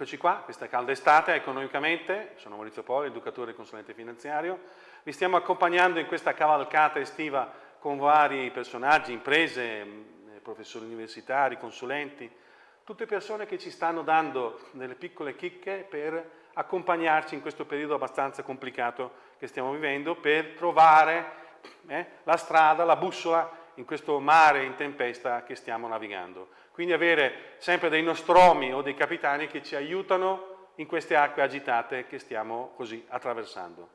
Eccoci qua, questa calda estate economicamente, sono Maurizio Poli, educatore e consulente finanziario, vi stiamo accompagnando in questa cavalcata estiva con vari personaggi, imprese, eh, professori universitari, consulenti, tutte persone che ci stanno dando delle piccole chicche per accompagnarci in questo periodo abbastanza complicato che stiamo vivendo, per trovare eh, la strada, la bussola in questo mare in tempesta che stiamo navigando. Quindi avere sempre dei nostromi o dei capitani che ci aiutano in queste acque agitate che stiamo così attraversando.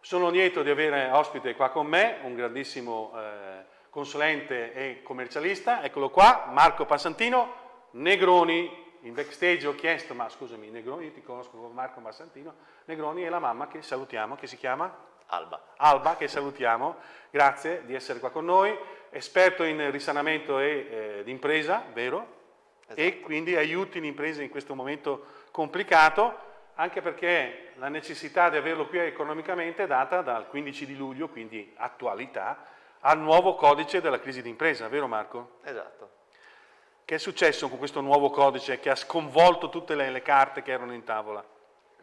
Sono lieto di avere ospite qua con me un grandissimo eh, consulente e commercialista, eccolo qua, Marco Passantino, Negroni, in backstage ho chiesto, ma scusami, Negroni, io ti conosco come Marco Passantino, Negroni è la mamma che salutiamo, che si chiama? Alba. Alba, che salutiamo, grazie di essere qua con noi esperto in risanamento e eh, d'impresa, vero? Esatto. E quindi aiuti l'impresa in questo momento complicato, anche perché la necessità di averlo qui economicamente è data dal 15 di luglio, quindi attualità, al nuovo codice della crisi d'impresa, vero Marco? Esatto. Che è successo con questo nuovo codice che ha sconvolto tutte le, le carte che erano in tavola?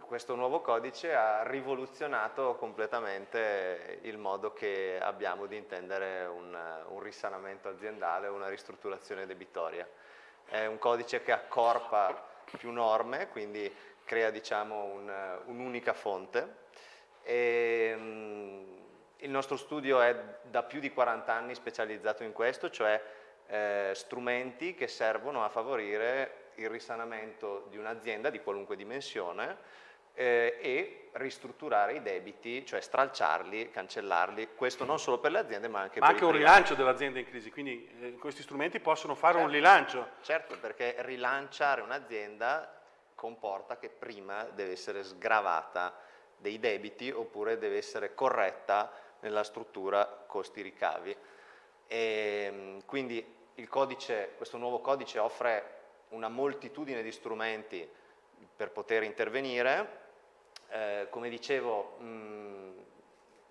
Questo nuovo codice ha rivoluzionato completamente il modo che abbiamo di intendere un, un risanamento aziendale, una ristrutturazione debitoria. È un codice che accorpa più norme, quindi crea diciamo, un'unica un fonte. E, um, il nostro studio è da più di 40 anni specializzato in questo, cioè eh, strumenti che servono a favorire il risanamento di un'azienda di qualunque dimensione eh, e ristrutturare i debiti, cioè stralciarli, cancellarli, questo non solo per le aziende ma anche ma per anche un rilancio dell'azienda in crisi, quindi eh, questi strumenti possono fare certo, un rilancio. Certo, perché rilanciare un'azienda comporta che prima deve essere sgravata dei debiti oppure deve essere corretta nella struttura costi-ricavi. Ehm, quindi codice, questo nuovo codice offre una moltitudine di strumenti per poter intervenire. Eh, come dicevo, mh,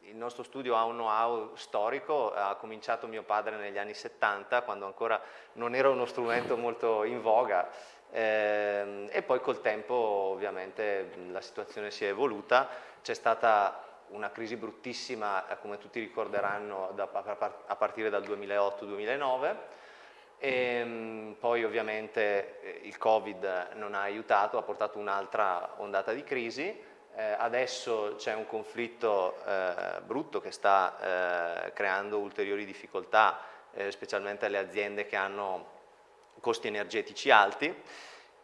il nostro studio ha un know-how storico, ha cominciato mio padre negli anni 70, quando ancora non era uno strumento molto in voga, eh, e poi col tempo ovviamente la situazione si è evoluta, c'è stata una crisi bruttissima, eh, come tutti ricorderanno, da, a partire dal 2008-2009, e poi ovviamente eh, il Covid non ha aiutato, ha portato un'altra ondata di crisi, eh, adesso c'è un conflitto eh, brutto che sta eh, creando ulteriori difficoltà, eh, specialmente alle aziende che hanno costi energetici alti,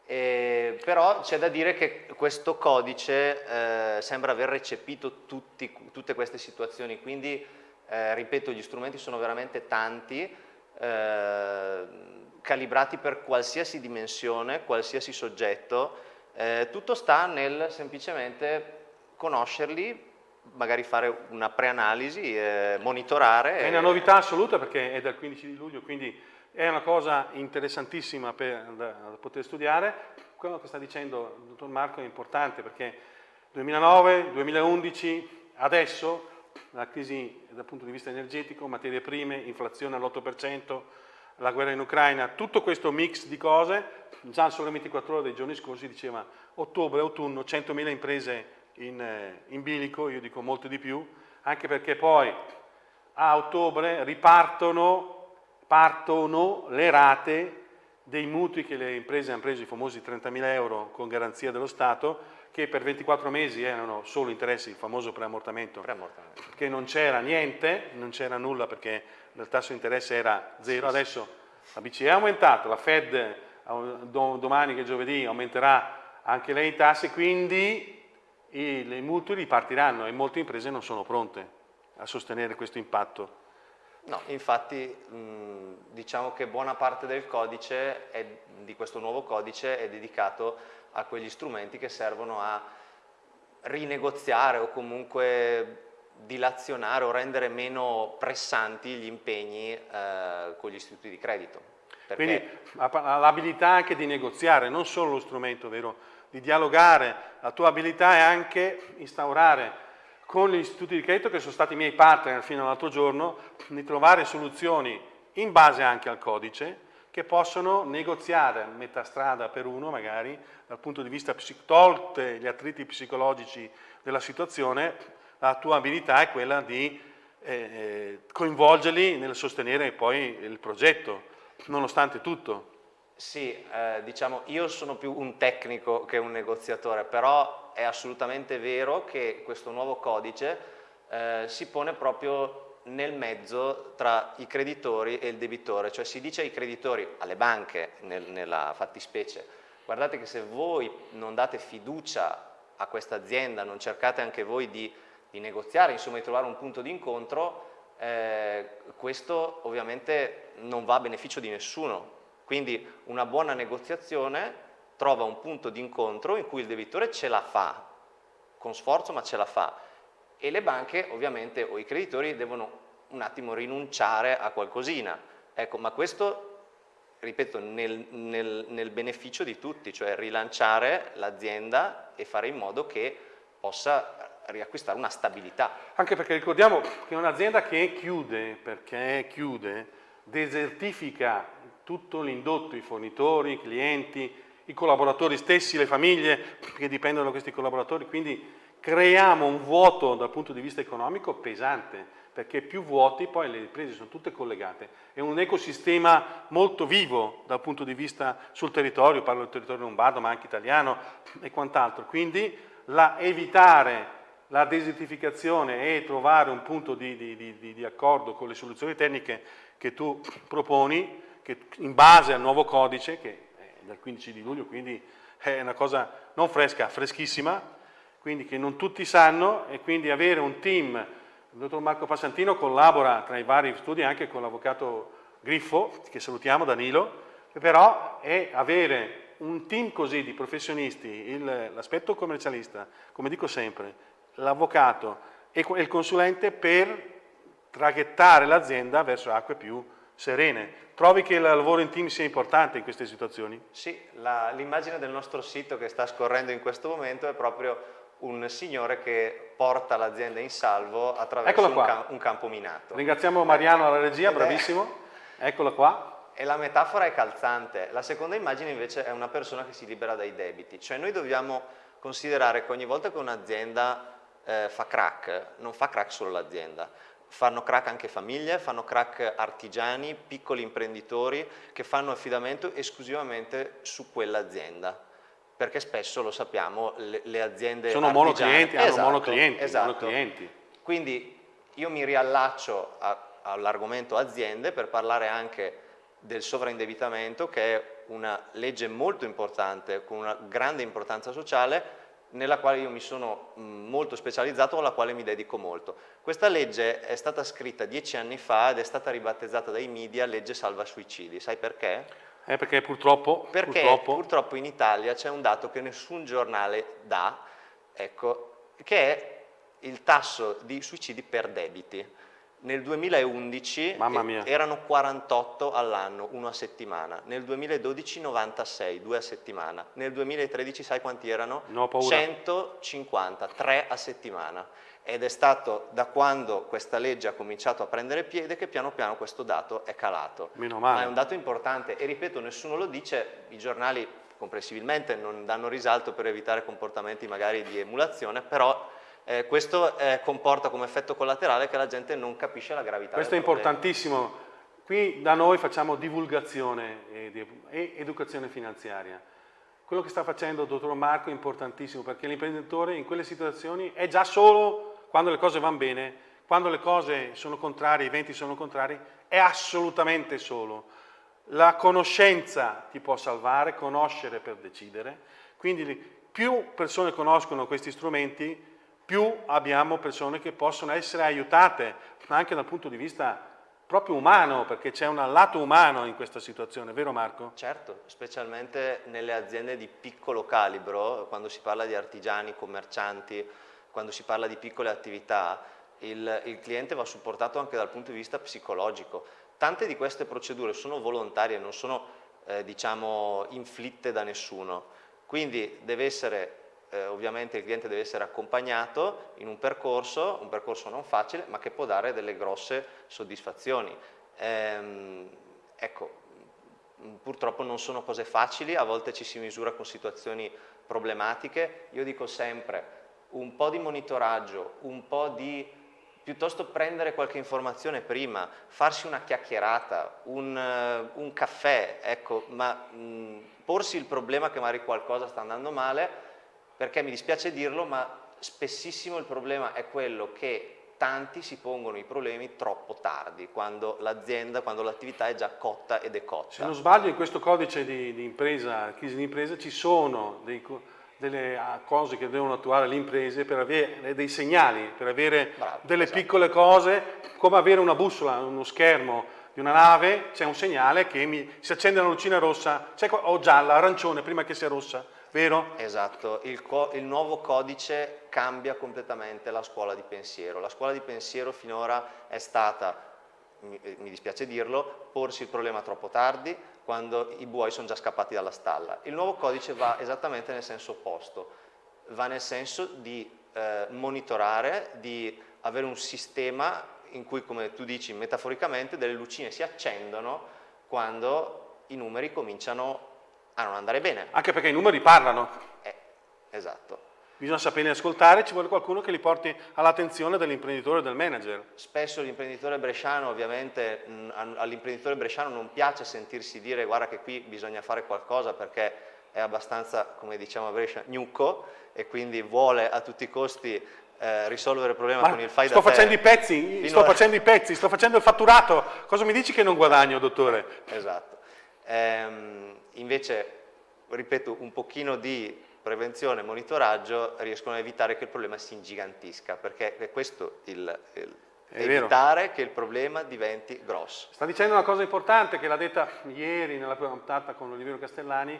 però c'è da dire che questo codice eh, sembra aver recepito tutti, tutte queste situazioni, quindi eh, ripeto gli strumenti sono veramente tanti, calibrati per qualsiasi dimensione, qualsiasi soggetto, eh, tutto sta nel semplicemente conoscerli, magari fare una preanalisi, eh, monitorare. È una novità assoluta perché è dal 15 di luglio, quindi è una cosa interessantissima per, da, da poter studiare. Quello che sta dicendo il dottor Marco è importante perché 2009, 2011, adesso la crisi dal punto di vista energetico, materie prime, inflazione all'8%, la guerra in Ucraina, tutto questo mix di cose, già solo 24 ore dei giorni scorsi diceva ottobre, autunno, 100.000 imprese in, eh, in bilico, io dico molto di più, anche perché poi a ottobre ripartono partono le rate dei mutui che le imprese hanno preso, i famosi 30.000 euro con garanzia dello Stato, che per 24 mesi erano solo interessi, il famoso preammortamento, preammortamento. che non c'era niente, non c'era nulla perché il tasso di interesse era zero, adesso la BCE ha aumentato, la Fed domani che è giovedì aumenterà anche lei i tassi, quindi i, i mutui ripartiranno e molte imprese non sono pronte a sostenere questo impatto. No, infatti diciamo che buona parte del codice, è, di questo nuovo codice, è dedicato a quegli strumenti che servono a rinegoziare o comunque dilazionare o rendere meno pressanti gli impegni eh, con gli istituti di credito. Quindi l'abilità anche di negoziare, non solo lo strumento, vero? Di dialogare, la tua abilità è anche instaurare con gli istituti di credito che sono stati i miei partner fino all'altro giorno, di trovare soluzioni in base anche al codice, che possono negoziare metà strada per uno magari dal punto di vista tolte gli attriti psicologici della situazione la tua abilità è quella di eh, eh, coinvolgerli nel sostenere poi il progetto nonostante tutto. Sì, eh, diciamo, io sono più un tecnico che un negoziatore, però è assolutamente vero che questo nuovo codice eh, si pone proprio nel mezzo tra i creditori e il debitore, cioè si dice ai creditori, alle banche nel, nella fattispecie, guardate che se voi non date fiducia a questa azienda, non cercate anche voi di, di negoziare, insomma di trovare un punto di incontro, eh, questo ovviamente non va a beneficio di nessuno, quindi una buona negoziazione trova un punto di incontro in cui il debitore ce la fa, con sforzo ma ce la fa, e le banche ovviamente o i creditori devono un attimo rinunciare a qualcosina. Ecco, ma questo, ripeto, nel, nel, nel beneficio di tutti, cioè rilanciare l'azienda e fare in modo che possa riacquistare una stabilità. Anche perché ricordiamo che un'azienda che chiude, perché chiude, desertifica tutto l'indotto, i fornitori, i clienti, i collaboratori stessi, le famiglie che dipendono da questi collaboratori, quindi creiamo un vuoto dal punto di vista economico pesante, perché più vuoti poi le imprese sono tutte collegate, è un ecosistema molto vivo dal punto di vista sul territorio, parlo del territorio lombardo ma anche italiano e quant'altro, quindi la, evitare la desertificazione e trovare un punto di, di, di, di accordo con le soluzioni tecniche che tu proponi che in base al nuovo codice, che è del 15 di luglio, quindi è una cosa non fresca, freschissima, quindi che non tutti sanno e quindi avere un team, il dottor Marco Passantino collabora tra i vari studi anche con l'avvocato Griffo, che salutiamo, Danilo, però è avere un team così di professionisti, l'aspetto commercialista, come dico sempre, l'avvocato e il consulente per traghettare l'azienda verso acque più serene. Trovi che il lavoro in team sia importante in queste situazioni? Sì, l'immagine del nostro sito che sta scorrendo in questo momento è proprio un signore che porta l'azienda in salvo attraverso un, cam un, campo minato. Ringraziamo Mariano alla regia, bravissimo. Eccola qua. E la metafora è calzante. La seconda immagine invece è una persona che si libera dai debiti. Cioè noi dobbiamo considerare che ogni volta che un'azienda eh, fa crack, non fa crack solo l'azienda, fanno crack anche famiglie, fanno crack artigiani, piccoli imprenditori che fanno affidamento esclusivamente su quell'azienda perché spesso lo sappiamo le, le aziende sono monoclienti, esatto, hanno monoclienti, esatto. monoclienti, quindi io mi riallaccio all'argomento aziende per parlare anche del sovraindebitamento che è una legge molto importante con una grande importanza sociale nella quale io mi sono molto specializzato, alla quale mi dedico molto. Questa legge è stata scritta dieci anni fa ed è stata ribattezzata dai media legge salva suicidi. Sai perché? Eh, perché purtroppo, perché purtroppo... purtroppo in Italia c'è un dato che nessun giornale dà, ecco, che è il tasso di suicidi per debiti. Nel 2011 erano 48 all'anno, uno a settimana, nel 2012 96, due a settimana, nel 2013 sai quanti erano? No, 150, tre a settimana ed è stato da quando questa legge ha cominciato a prendere piede che piano piano questo dato è calato. Meno male. Ma è un dato importante e ripeto, nessuno lo dice, i giornali comprensibilmente non danno risalto per evitare comportamenti magari di emulazione, però eh, questo eh, comporta come effetto collaterale che la gente non capisce la gravità Questo è importantissimo. Qui da noi facciamo divulgazione e, e educazione finanziaria. Quello che sta facendo il dottor Marco è importantissimo perché l'imprenditore in quelle situazioni è già solo quando le cose vanno bene, quando le cose sono contrarie, i venti sono contrari, è assolutamente solo. La conoscenza ti può salvare, conoscere per decidere, quindi più persone conoscono questi strumenti, più abbiamo persone che possono essere aiutate, anche dal punto di vista proprio umano, perché c'è un lato umano in questa situazione, vero Marco? Certo, specialmente nelle aziende di piccolo calibro, quando si parla di artigiani, commercianti, quando si parla di piccole attività, il, il cliente va supportato anche dal punto di vista psicologico. Tante di queste procedure sono volontarie, non sono eh, diciamo, inflitte da nessuno, quindi deve essere eh, ovviamente il cliente deve essere accompagnato in un percorso, un percorso non facile, ma che può dare delle grosse soddisfazioni. Ehm, ecco, purtroppo non sono cose facili, a volte ci si misura con situazioni problematiche. Io dico sempre un po' di monitoraggio, un po' di piuttosto prendere qualche informazione prima, farsi una chiacchierata, un, uh, un caffè, ecco, ma mh, porsi il problema che magari qualcosa sta andando male, perché mi dispiace dirlo, ma spessissimo il problema è quello che tanti si pongono i problemi troppo tardi, quando l'azienda, quando l'attività è già cotta ed è cotta. Se non sbaglio in questo codice di, di impresa, crisi di impresa, ci sono dei delle cose che devono attuare le imprese per avere dei segnali, per avere Bravo, delle esatto. piccole cose, come avere una bussola, uno schermo di una nave, c'è un segnale che mi, si accende la lucina rossa, o gialla, arancione, prima che sia rossa, vero? Esatto, il, il nuovo codice cambia completamente la scuola di pensiero. La scuola di pensiero finora è stata mi dispiace dirlo, porsi il problema troppo tardi, quando i buoi sono già scappati dalla stalla. Il nuovo codice va esattamente nel senso opposto, va nel senso di eh, monitorare, di avere un sistema in cui, come tu dici metaforicamente, delle lucine si accendono quando i numeri cominciano a non andare bene. Anche perché i numeri parlano. Eh, esatto. Bisogna saperli ascoltare, ci vuole qualcuno che li porti all'attenzione dell'imprenditore e del manager. Spesso l'imprenditore bresciano, ovviamente, all'imprenditore bresciano non piace sentirsi dire guarda che qui bisogna fare qualcosa perché è abbastanza, come diciamo a Brescia, gnucco e quindi vuole a tutti i costi eh, risolvere il problema Ma con il fai sto facendo i pezzi, sto a... facendo i pezzi, sto facendo il fatturato, cosa mi dici che non guadagno, dottore? Esatto. Ehm, invece, ripeto, un pochino di prevenzione e monitoraggio riescono a evitare che il problema si ingigantisca, perché è questo il, il evitare vero. che il problema diventi grosso. Sta dicendo una cosa importante che l'ha detta ieri nella prima puntata con Oliviero Castellani,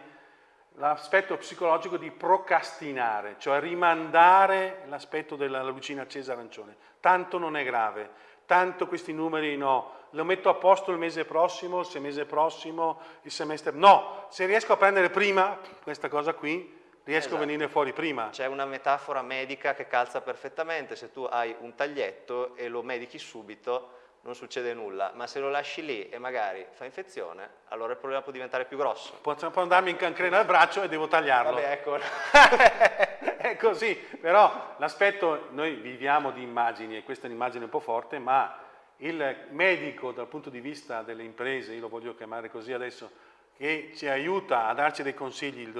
l'aspetto psicologico di procrastinare, cioè rimandare l'aspetto della lucina accesa arancione. Tanto non è grave, tanto questi numeri no, lo metto a posto il mese prossimo, il mese prossimo, il semestre... No, se riesco a prendere prima questa cosa qui, riesco esatto. a venire fuori prima. C'è una metafora medica che calza perfettamente, se tu hai un taglietto e lo medichi subito non succede nulla, ma se lo lasci lì e magari fa infezione, allora il problema può diventare più grosso. Può, può andarmi in cancrena al braccio e devo tagliarlo. Vabbè, ecco. è così, però l'aspetto, noi viviamo di immagini e questa è un'immagine un po' forte, ma il medico dal punto di vista delle imprese, io lo voglio chiamare così adesso, che ci aiuta a darci dei consigli il,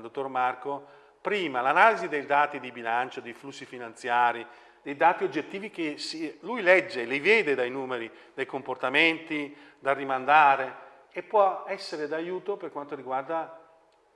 dottor Marco, prima l'analisi dei dati di bilancio, dei flussi finanziari, dei dati oggettivi che si, lui legge, li vede dai numeri, dai comportamenti, da rimandare e può essere d'aiuto per quanto riguarda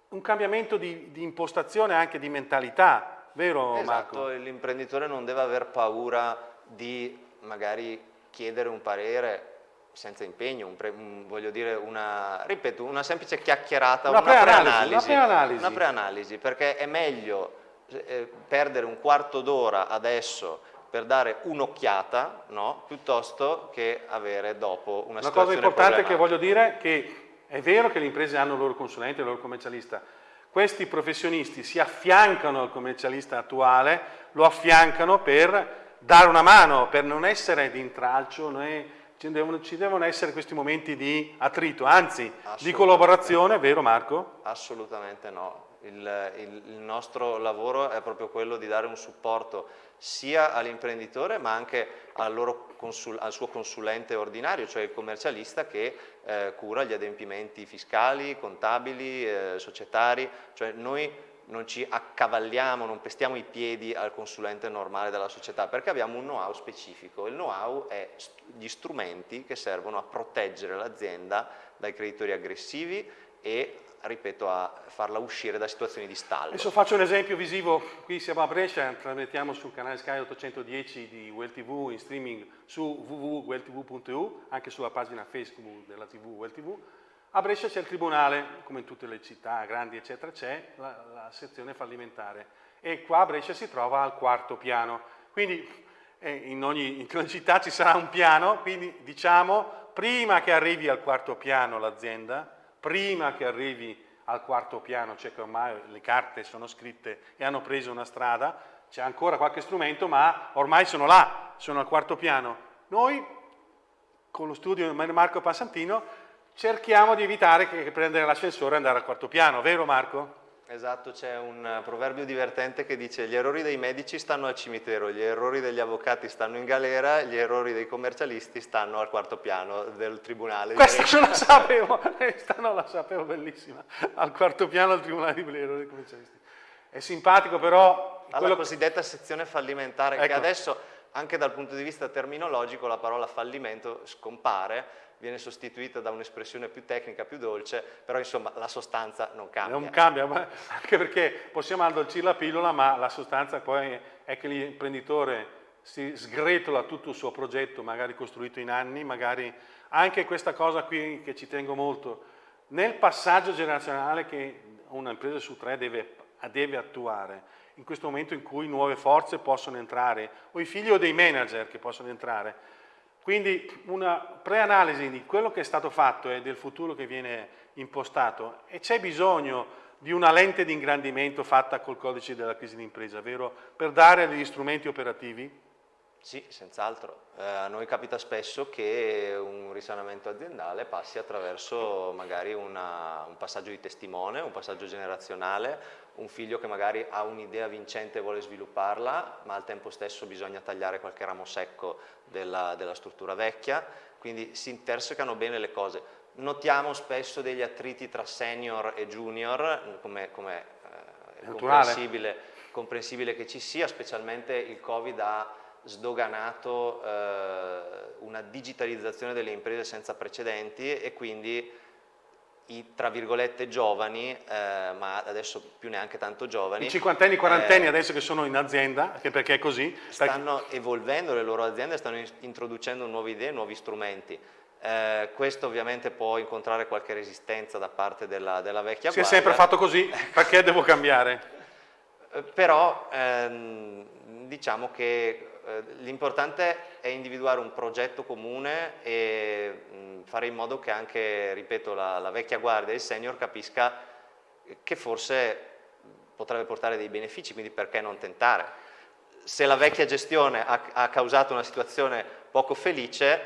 un cambiamento di, di impostazione anche di mentalità, vero esatto, Marco? L'imprenditore non deve aver paura di magari chiedere un parere senza impegno, un pre, un, voglio dire una, ripeto, una semplice chiacchierata, una preanalisi, pre una preanalisi, perché è meglio eh, perdere un quarto d'ora adesso per dare un'occhiata, no? piuttosto che avere dopo una, una cosa importante che voglio dire è che è vero che le imprese hanno il loro consulente, il loro commercialista, questi professionisti si affiancano al commercialista attuale, lo affiancano per dare una mano, per non essere di intralcio, né ci devono, ci devono, essere questi momenti di attrito, anzi di collaborazione, vero Marco? Assolutamente no. Il, il, il, nostro lavoro è proprio quello di dare un supporto sia all'imprenditore ma anche al, consul, al, suo consulente ordinario, cioè il commercialista che eh, cura gli adempimenti fiscali, contabili, eh, societari, cioè noi non ci accavalliamo, non pestiamo i piedi al consulente normale della società perché abbiamo un know-how specifico. Il know-how è gli strumenti che servono a proteggere l'azienda dai creditori aggressivi e ripeto, a farla uscire da situazioni di stallo. Adesso faccio un esempio visivo, qui siamo a Brescia, trasmettiamo sul canale Sky 810 di Well TV in streaming su www.welltv.eu, anche sulla pagina Facebook della TV Well TV, a Brescia c'è il tribunale, come in tutte le città grandi eccetera, c'è la, la, sezione fallimentare e qua a Brescia si trova al quarto piano. Quindi eh, in, ogni, in ogni città ci sarà un piano, quindi diciamo prima che arrivi al quarto piano l'azienda, prima che arrivi al quarto piano, cioè che ormai le carte sono scritte e hanno preso una strada, c'è ancora qualche strumento ma ormai sono là, sono al quarto piano. Noi con lo studio di Marco Passantino cerchiamo di evitare che, prendere l'ascensore e andare al quarto piano, vero Marco? Esatto, c'è un proverbio divertente che dice gli errori dei medici stanno al cimitero, gli errori degli avvocati stanno in galera, gli errori dei commercialisti stanno al quarto piano del tribunale. Questa non la sapevo, questa non la sapevo, bellissima, al quarto piano del tribunale di errori dei commercialisti. È simpatico però... Alla quello... cosiddetta sezione fallimentare, ecco. che adesso anche dal punto di vista terminologico la parola fallimento scompare, viene sostituita da un'espressione più tecnica, più dolce, però insomma la sostanza non cambia. Non cambia, anche perché possiamo addolcire la pillola, ma la sostanza poi è che l'imprenditore si sgretola tutto il suo progetto, magari costruito in anni, magari anche questa cosa qui che ci tengo molto, nel passaggio generazionale che un'impresa su tre deve, deve attuare, in questo momento in cui nuove forze possono entrare, o i figli o dei manager che possono entrare, quindi una preanalisi di quello che è stato fatto e del futuro che viene impostato e c'è bisogno di una lente di ingrandimento fatta col codice della crisi d'impresa, vero? Per dare degli strumenti operativi? Sì, senz'altro. Eh, a noi capita spesso che un risanamento aziendale passi attraverso magari una, un passaggio di testimone, un passaggio generazionale, un figlio che magari ha un'idea vincente e vuole svilupparla, ma al tempo stesso bisogna tagliare qualche ramo secco della, della struttura vecchia, quindi si intersecano bene le cose. Notiamo spesso degli attriti tra senior e junior, come, come eh, è comprensibile, comprensibile, che ci sia, specialmente il Covid ha sdoganato eh, una digitalizzazione delle imprese senza precedenti e quindi i tra virgolette giovani, eh, ma adesso più neanche tanto giovani. I cinquantenni, quarantenni eh, adesso che sono in azienda, anche perché è così. Stanno perché... evolvendo le loro aziende, stanno introducendo nuove idee, nuovi strumenti. Eh, questo ovviamente può incontrare qualche resistenza da parte della, della vecchia si guardia. Si è sempre fatto così, perché devo cambiare? Eh, però ehm, diciamo che eh, l'importante è individuare un progetto comune e mh, fare in modo che anche, ripeto, la, la vecchia guardia e il senior capisca che forse potrebbe portare dei benefici, quindi perché non tentare? Se la vecchia gestione ha, ha causato una situazione poco felice,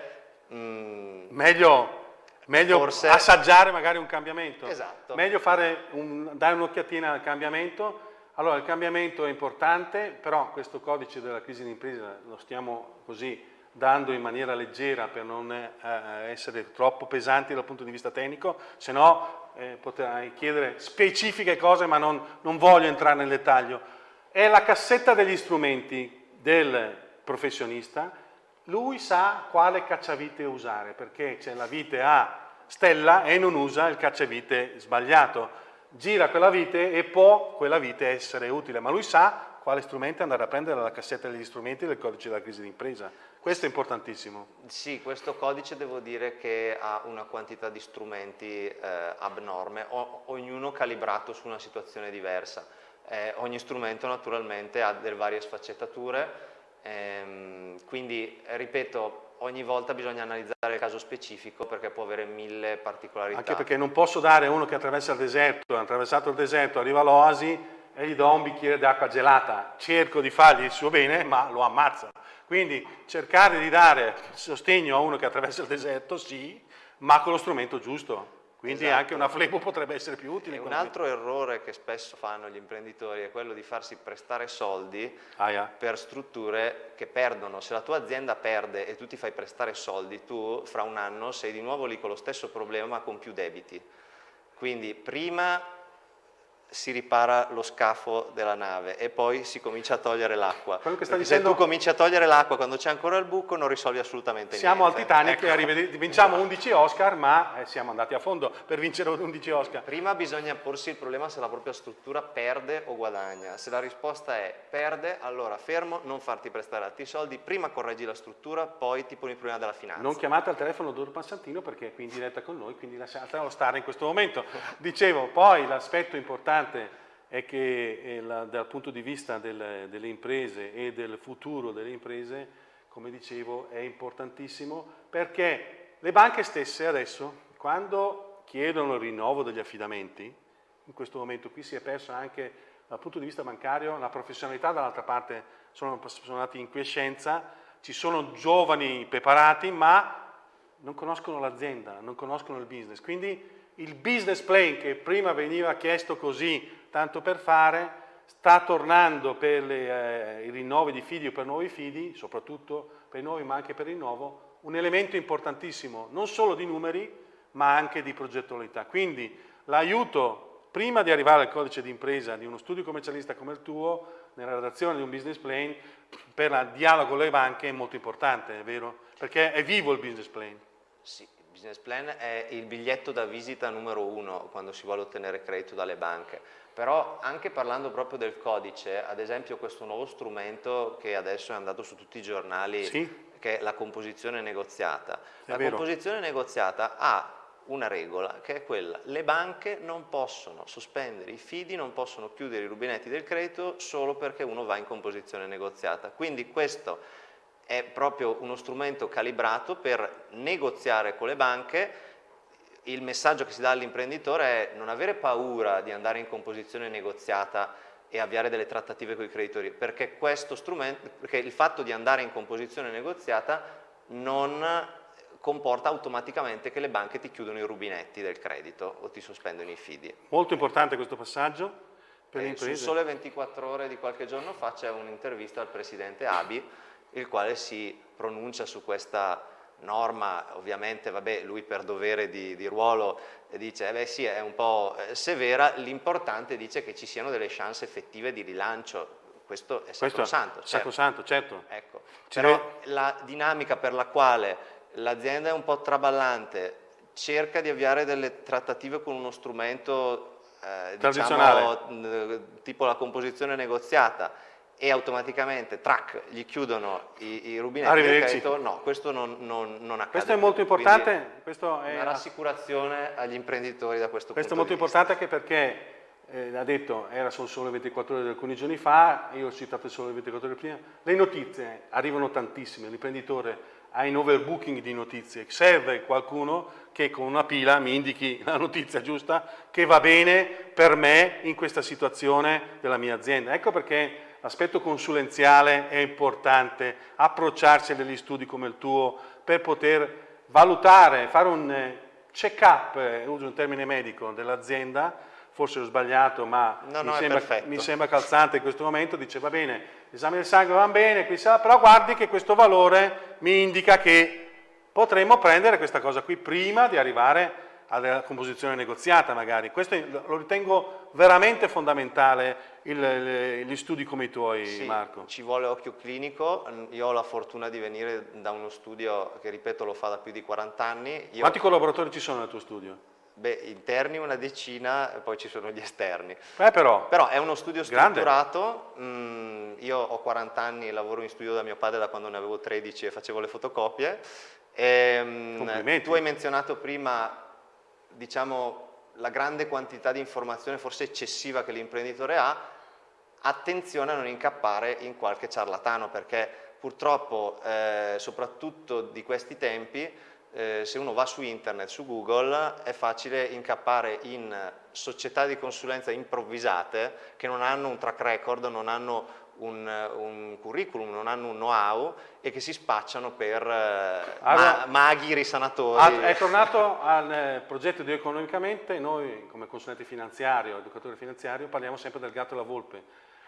mh, meglio, meglio forse... assaggiare magari un cambiamento, esatto. meglio un, dare un'occhiatina al cambiamento allora, il cambiamento è importante, però questo codice della crisi d'impresa lo stiamo così dando in maniera leggera per non eh, essere troppo pesanti dal punto di vista tecnico, se no eh, potrei chiedere specifiche cose ma non, non voglio entrare nel dettaglio. È la cassetta degli strumenti del professionista, lui sa quale cacciavite usare, perché c'è la vite a stella e non usa il cacciavite sbagliato gira quella vite e può quella vite essere utile, ma lui sa quale strumento andare a prendere dalla cassetta degli strumenti del codice della crisi d'impresa. Questo è importantissimo. Sì, questo codice devo dire che ha una quantità di strumenti eh, abnorme, o, ognuno calibrato su una situazione diversa. Eh, ogni strumento naturalmente ha delle varie sfaccettature, ehm, quindi ripeto, ogni volta bisogna analizzare il caso specifico perché può avere mille particolarità. Anche perché non posso dare a uno che attraversa il deserto, ha attraversato il deserto, arriva all'oasi e gli do un bicchiere d'acqua gelata. Cerco di fargli il suo bene, ma lo ammazza. Quindi cercare di dare sostegno a uno che attraversa il deserto, sì, ma con lo strumento giusto. Quindi esatto. anche una flebo potrebbe essere più utile. E un altro errore che spesso fanno gli imprenditori è quello di farsi prestare soldi ah, yeah. per strutture che perdono. Se la tua azienda perde e tu ti fai prestare soldi, tu fra un anno sei di nuovo lì con lo stesso problema ma con più debiti. Quindi prima si ripara lo scafo della nave e poi si comincia a togliere l'acqua. Dicendo... Se tu cominci a togliere l'acqua quando c'è ancora il buco non risolvi assolutamente siamo niente. Siamo al Titanic, ecco. vinciamo 11 Oscar ma eh, siamo andati a fondo per vincere 11 Oscar. Prima bisogna porsi il problema se la propria struttura perde o guadagna. Se la risposta è perde, allora fermo, non farti prestare altri soldi, prima correggi la struttura, poi ti poni il problema della finanza. Non chiamate al telefono Doro Passantino perché è qui in diretta con noi, quindi lasciatelo stare in questo momento. Dicevo, poi l'aspetto importante importante è che eh, la, dal punto di vista del, delle imprese e del futuro delle imprese, come dicevo, è importantissimo perché le banche stesse adesso, quando chiedono il rinnovo degli affidamenti, in questo momento qui si è perso anche dal punto di vista bancario la professionalità, dall'altra parte sono, sono andati in quiescenza, ci sono giovani preparati, ma non conoscono l'azienda, non conoscono il business. Quindi il business plan che prima veniva chiesto così, tanto per fare, sta tornando per le, eh, i rinnovi di fidi o per nuovi fidi, soprattutto per i nuovi ma anche per il rinnovo, un elemento importantissimo, non solo di numeri, ma anche di progettualità. Quindi l'aiuto, prima di arrivare al codice di impresa di uno studio commercialista come il tuo, nella redazione di un business plan, per il dialogo con le banche è molto importante, è vero? Perché è vivo il business plan. Sì, business plan è il biglietto da visita numero uno quando si vuole ottenere credito dalle banche. Però anche parlando proprio del codice, ad esempio questo nuovo strumento che adesso è andato su tutti i giornali, sì. che è la composizione negoziata. È la vero. composizione negoziata ha una regola che è quella, le banche non possono sospendere i fidi, non possono chiudere i rubinetti del credito solo perché uno va in composizione negoziata. Quindi questo è proprio uno strumento calibrato per negoziare con le banche il messaggio che si dà all'imprenditore è non avere paura di andare in composizione negoziata e avviare delle trattative con i creditori, perché, questo strumento, perché il fatto di andare in composizione negoziata non comporta automaticamente che le banche ti chiudono i rubinetti del credito o ti sospendono i fidi. Molto importante questo passaggio per imprese. Su sole 24 ore di qualche giorno fa c'è un'intervista al presidente Abi, il quale si pronuncia su questa norma, ovviamente vabbè, lui per dovere di, di ruolo dice, eh beh sì, è un po' eh, severa, l'importante dice che ci siano delle chance effettive di rilancio, questo è sacrosanto. Certo. Sacrosanto, certo. Ecco. Però la dinamica per la quale l'azienda è un po' traballante, cerca di avviare delle trattative con uno strumento eh, diciamo, tipo la composizione negoziata e automaticamente, track, gli chiudono i, i rubinetti del credito, no, questo non, non, non accade. Questo è molto importante. È una rassicurazione agli imprenditori da questo, questo punto di vista. Questo è molto importante anche perché, eh, ha detto, era solo sole 24 ore di alcuni giorni fa, io ho citato solo 24 ore prima, le notizie arrivano tantissime, l'imprenditore ha in overbooking di notizie, serve qualcuno che con una pila mi indichi la notizia giusta che va bene per me in questa situazione della mia azienda. Ecco perché l'aspetto consulenziale è importante, approcciarsi a degli studi come il tuo per poter valutare, fare un eh, check-up, eh, uso un termine medico, dell'azienda, forse ho sbagliato ma no, mi, no, sembra, mi, sembra, calzante in questo momento, dice va bene, l'esame del sangue va bene, però guardi che questo valore mi indica che potremmo prendere questa cosa qui prima di arrivare alla composizione negoziata magari. Questo lo ritengo veramente fondamentale il, gli studi come i tuoi sì, Marco. ci vuole occhio clinico, io ho la fortuna di venire da uno studio che ripeto lo fa da più di 40 anni. Io... Quanti collaboratori ci sono nel tuo studio? Beh, interni una decina e poi ci sono gli esterni. Eh, però, però, è uno studio strutturato, mm, io ho 40 anni e lavoro in studio da mio padre da quando ne avevo 13 e facevo le fotocopie. E, mm, tu hai menzionato prima diciamo, la grande quantità di informazione forse eccessiva che l'imprenditore ha, attenzione a non incappare in qualche ciarlatano perché purtroppo eh, soprattutto di questi tempi eh, se uno va su internet, su Google, è facile incappare in società di consulenza improvvisate che non hanno un track record, non hanno un, un curriculum, non hanno un know-how e che si spacciano per eh, allora, ma maghi risanatori. È tornato al eh, progetto di Economicamente, noi come consulente finanziario, educatore finanziario, parliamo sempre del gatto e la volpe.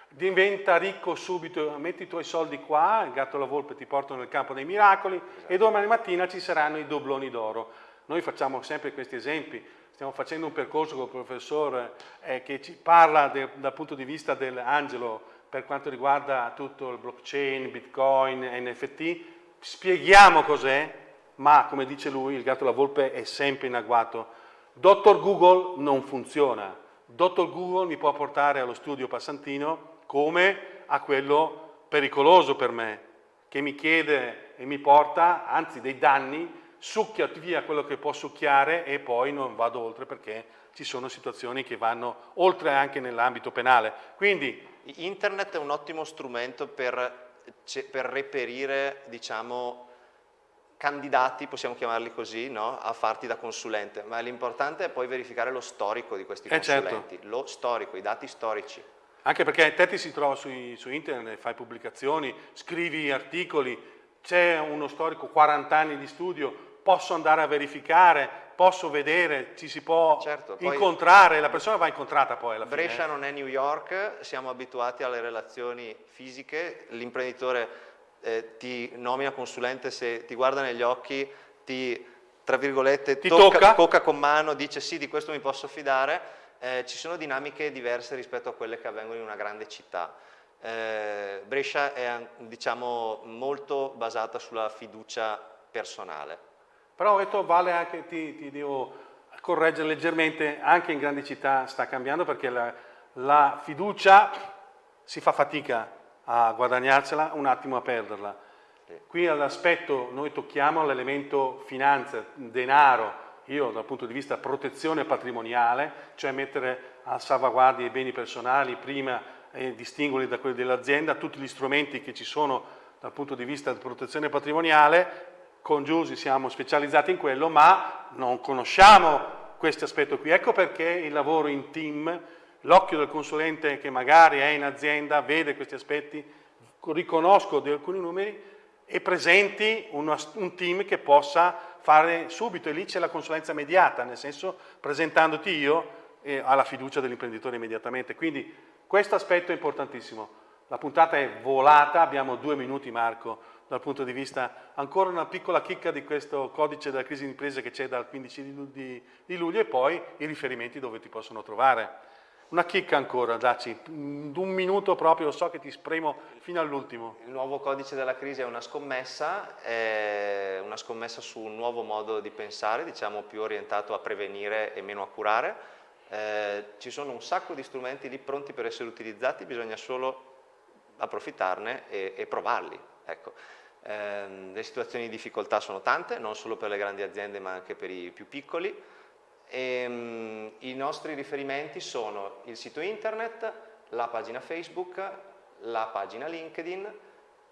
Diventa ricco subito, metti i tuoi soldi qua, il gatto e la volpe ti portano nel campo dei miracoli esatto. e domani mattina ci saranno i dobloni d'oro. Noi facciamo sempre questi esempi, stiamo facendo un percorso con il professore eh, che ci parla de, dal punto di vista dell'angelo per quanto riguarda tutto il blockchain, bitcoin, NFT, spieghiamo cos'è, ma come dice lui, il gatto e la volpe è sempre in agguato. Dottor Google non funziona. Dottor Google mi può portare allo studio passantino come a quello pericoloso per me, che mi chiede e mi porta, anzi dei danni, succhia via quello che può succhiare e poi non vado oltre perché ci sono situazioni che vanno oltre anche nell'ambito penale. Quindi Internet è un ottimo strumento per, per reperire, diciamo, candidati, possiamo chiamarli così, no? a farti da consulente, ma l'importante è poi verificare lo storico di questi eh consulenti, certo. lo storico, i dati storici. Anche perché te ti si trova su, su internet, fai pubblicazioni, scrivi articoli, c'è uno storico, 40 anni di studio, posso andare a verificare, posso vedere, ci si può certo, incontrare, la persona va incontrata poi alla Brescia fine. Brescia non è New York, siamo abituati alle relazioni fisiche, l'imprenditore eh, ti nomina consulente se ti guarda negli occhi, ti tra virgolette ti tocca, tocca. tocca con mano, dice sì di questo mi posso fidare, eh, ci sono dinamiche diverse rispetto a quelle che avvengono in una grande città. Eh, Brescia è diciamo, molto basata sulla fiducia personale. Però ho detto vale anche, ti, ti devo correggere leggermente, anche in grandi città sta cambiando perché la, la fiducia si fa fatica a guadagnarsela, un attimo a perderla. Qui all'aspetto, noi tocchiamo l'elemento finanza, denaro, io dal punto di vista protezione patrimoniale, cioè mettere a salvaguardia i beni personali prima e distinguerli da quelli dell'azienda, tutti gli strumenti che ci sono dal punto di vista di protezione patrimoniale, con Giusi siamo specializzati in quello, ma non conosciamo questo aspetto qui. Ecco perché il lavoro in team, l'occhio del consulente che magari è in azienda, vede questi aspetti, riconosco di alcuni numeri e presenti una, un team che possa fare subito e lì c'è la consulenza immediata, nel senso presentandoti io eh, alla fiducia dell'imprenditore immediatamente. Quindi questo aspetto è importantissimo. La puntata è volata, abbiamo due minuti Marco dal punto di vista, ancora una piccola chicca di questo codice della crisi di imprese che c'è dal 15 di, di, luglio e poi i riferimenti dove ti possono trovare. Una chicca ancora, dacci, un minuto proprio, so che ti spremo fino all'ultimo. Il nuovo codice della crisi è una scommessa, è una scommessa su un nuovo modo di pensare, diciamo più orientato a prevenire e meno a curare. Eh, ci sono un sacco di strumenti lì pronti per essere utilizzati, bisogna solo approfittarne e, e provarli. Ecco. Eh, le situazioni di difficoltà sono tante, non solo per le grandi aziende ma anche per i più piccoli. E, um, I nostri riferimenti sono il sito internet, la pagina Facebook, la pagina LinkedIn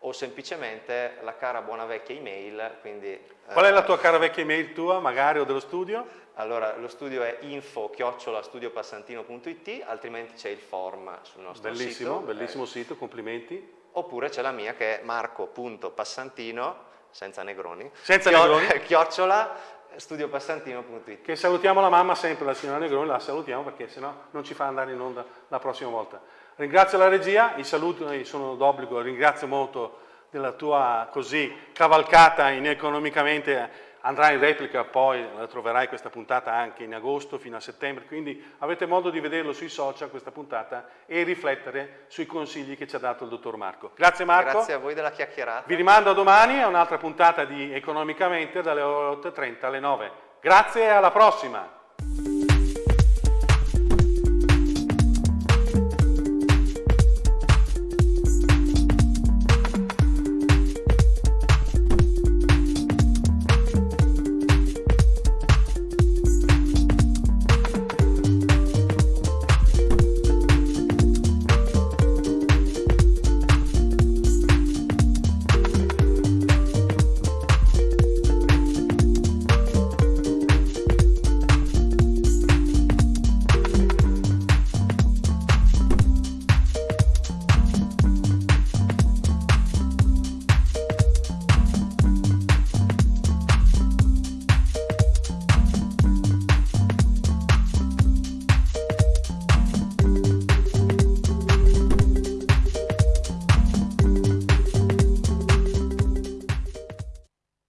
o semplicemente la cara buona vecchia email. Quindi, Qual è la tua cara vecchia email tua, magari, o dello studio? Allora, lo studio è info-studiopassantino.it, altrimenti c'è il form sul nostro bellissimo, sito. Bellissimo, bellissimo sito, complimenti. Oppure c'è la mia che è marco.passantino, senza negroni, senza negroni. chiocciola studiopassantino.it Che salutiamo la mamma sempre, la signora Negroni, la salutiamo perché sennò non ci fa andare in onda la prossima volta. Ringrazio la regia, i saluti sono d'obbligo, ringrazio molto della tua così cavalcata in economicamente andrà in replica poi, la troverai questa puntata anche in agosto fino a settembre, quindi avete modo di vederlo sui social questa puntata e riflettere sui consigli che ci ha dato il dottor Marco. Grazie Marco. Grazie a voi della chiacchierata. Vi rimando a domani a un'altra puntata di Economicamente dalle 8.30 alle 9. Grazie e alla prossima.